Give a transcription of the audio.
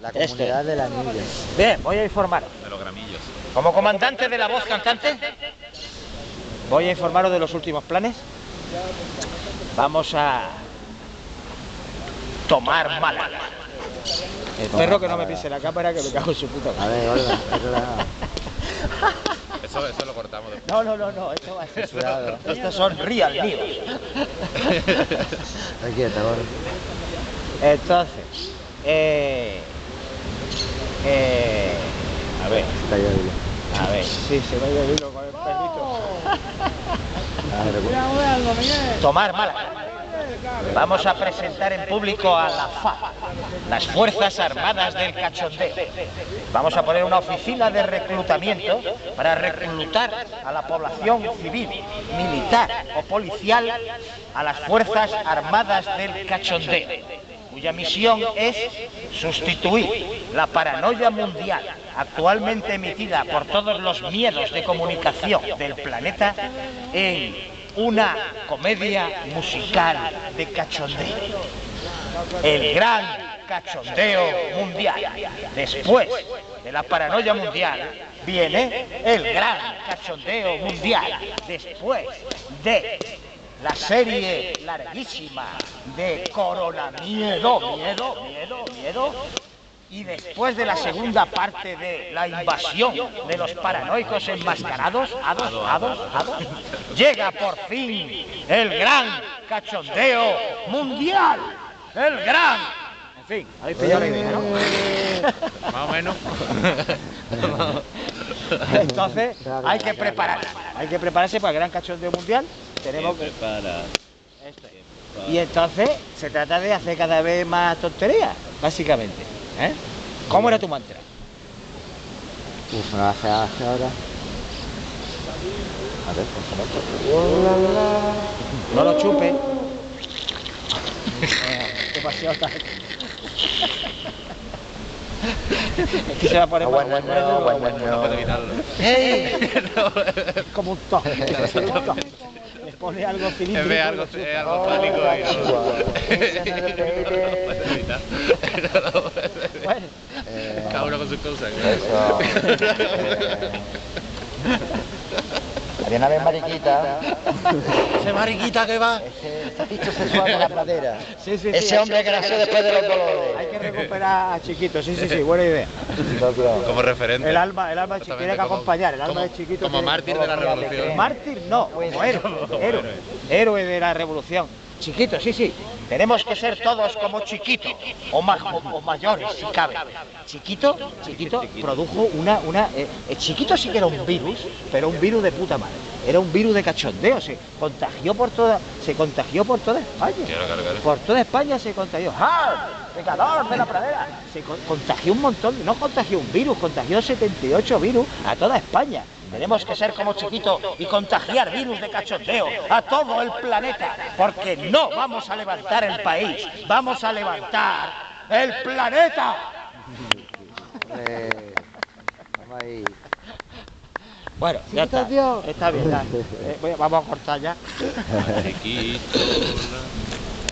La Esto. comunidad de la niña. Bien, voy a informaros. De los gramillos. Como comandante de la voz cantante, voy a informaros de los últimos planes. Vamos a tomar mala. El perro que no me pise la cámara que me cago en su puta A madre. ver, Olga, Olga. Eso, eso lo cortamos después. No, no, no, no, esto va a ser Censurado. Estos son real news. Aquí está. Entonces, eh, eh, a ver, dilo. a ver, sí, se me ha ido el hilo con el perrito. Ah, Tomar mala. Vamos a presentar en público a la FA, las Fuerzas Armadas del Cachondeo. Vamos a poner una oficina de reclutamiento para reclutar a la población civil, militar o policial a las Fuerzas Armadas del Cachondeo, cuya misión es sustituir la paranoia mundial actualmente emitida por todos los miedos de comunicación del planeta en una comedia musical de cachondeo. El gran cachondeo mundial. Después de la paranoia mundial viene el gran cachondeo mundial. Después de la serie larguísima de Corona Miedo, miedo, miedo, miedo. Y después de la segunda parte de la invasión de los paranoicos enmascarados, hados, hados, hados, llega por fin el gran cachondeo mundial. El gran. En fin, habéis pillado la idea, ¿no? Más o menos. Entonces hay que prepararse. Hay que prepararse para el gran cachondeo mundial. Tenemos que. Prepara. Esto es. Y entonces se trata de hacer cada vez más tonterías, básicamente. ¿eh? ¿Cómo era tu mantra? Uf, lo hace hace ahora. A ver, por favor. No lo chupe. Demasiado tarde. Es que se va a poner Ah, más bueno, bueno, no. No no no. No lo puedo evitar. Bueno, Eh, Cada uno con sus cosas. Eso. Había una vez mariquita, ese mariquita que va. ese sexual de la pradera. Sí, sí, sí. Ese hombre que nació después de los Hay dolores. que recuperar a Chiquito, sí, sí, sí, buena idea. No, claro. Como referente. El alma, el alma de Chiquito tiene que acompañar, el alma de Chiquito Como mártir de la revolución. Mártir no, como héroe, héroe, héroe de la revolución. Chiquito, sí, sí. Tenemos que ser todos como Chiquito, o, ma- o- o mayores, si cabe. Chiquito, Chiquito produjo una... una eh, eh, Chiquito sí que era un virus, pero un virus de puta madre. Era un virus de cachondeo, se contagió por toda, se contagió por toda España. Por toda España se contagió. ¡Ah! ¡Pecador de la pradera! Se con- contagió un montón, no contagió un virus, contagió 78 virus a toda España. Tenemos que ser como chiquito y contagiar virus de cachondeo a todo el planeta, porque no vamos a levantar el país, vamos a levantar el planeta. Bueno, ya está. Está bien, ya. Eh, vamos a cortar ya. Chiquito,